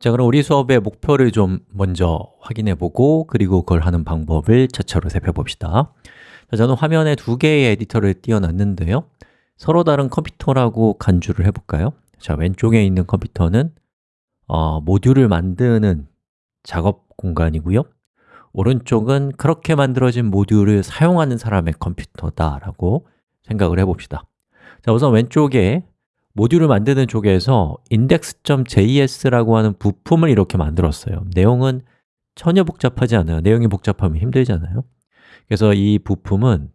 자, 그럼 우리 수업의 목표를 좀 먼저 확인해 보고 그리고 그걸 하는 방법을 차차로 살펴봅시다. 자, 저는 화면에 두 개의 에디터를 띄워놨는데요. 서로 다른 컴퓨터라고 간주를 해볼까요? 자, 왼쪽에 있는 컴퓨터는 어, 모듈을 만드는 작업 공간이고요. 오른쪽은 그렇게 만들어진 모듈을 사용하는 사람의 컴퓨터다라고 생각을 해봅시다. 자, 우선 왼쪽에 모듈을 만드는 쪽에서 index.js라고 하는 부품을 이렇게 만들었어요. 내용은 전혀 복잡하지 않아요. 내용이 복잡하면 힘들잖아요. 그래서 이 부품은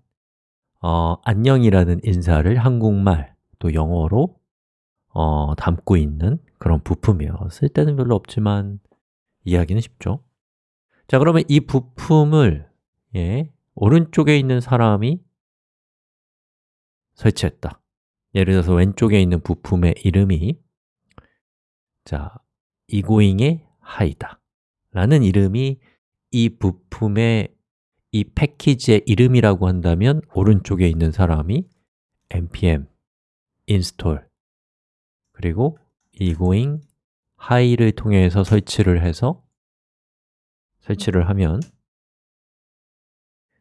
어, 안녕이라는 인사를 한국말 또 영어로 어, 담고 있는 그런 부품이에요. 쓸 때는 별로 없지만 이해하기는 쉽죠. 자, 그러면 이 부품을 예, 오른쪽에 있는 사람이 설치했다 예를 들어서 왼쪽에 있는 부품의 이름이 자, 이고잉의 하이다 라는 이름이 이 부품의 이 패키지의 이름이라고 한다면 오른쪽에 있는 사람이 npm install 그리고 이고잉 하이를 통해서 설치를 해서 설치를 하면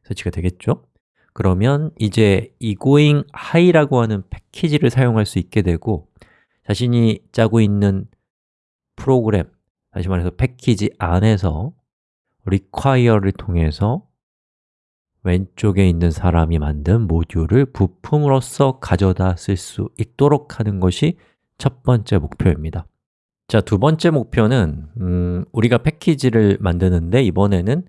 설치가 되겠죠? 그러면 이제 egoing high라고 하는 패키지를 사용할 수 있게 되고 자신이 짜고 있는 프로그램, 다시 말해서 패키지 안에서 require를 통해서 왼쪽에 있는 사람이 만든 모듈을 부품으로서 가져다 쓸 수 있도록 하는 것이 첫 번째 목표입니다. 자, 두 번째 목표는 음, 우리가 패키지를 만드는데 이번에는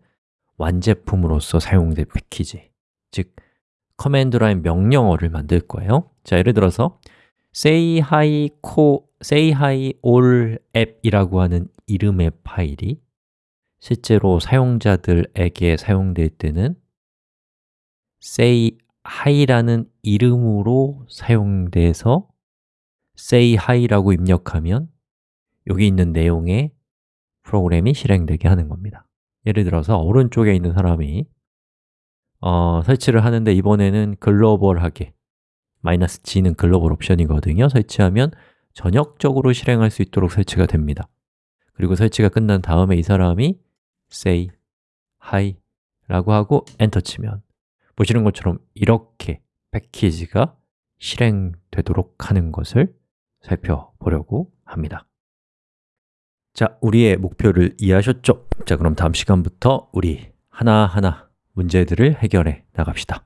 완제품으로서 사용될 패키지 즉, command line 명령어를 만들 거예요. 자, 예를 들어서 say hi, co, say hi all app이라고 하는 이름의 파일이 실제로 사용자들에게 사용될 때는 say hi라는 이름으로 사용돼서 say hi라고 입력하면 여기 있는 내용의 프로그램이 실행되게 하는 겁니다. 예를 들어서 오른쪽에 있는 사람이 어, 설치를 하는데 이번에는 글로벌하게 마이너스 G는 글로벌 옵션이거든요. 설치하면 전역적으로 실행할 수 있도록 설치가 됩니다. 그리고 설치가 끝난 다음에 이 사람이 say hi 라고 하고 엔터 치면 보시는 것처럼 이렇게 패키지가 실행되도록 하는 것을 살펴보려고 합니다. 자, 우리의 목표를 이해하셨죠? 자, 그럼 다음 시간부터 우리 하나하나 문제들을 해결해 나갑시다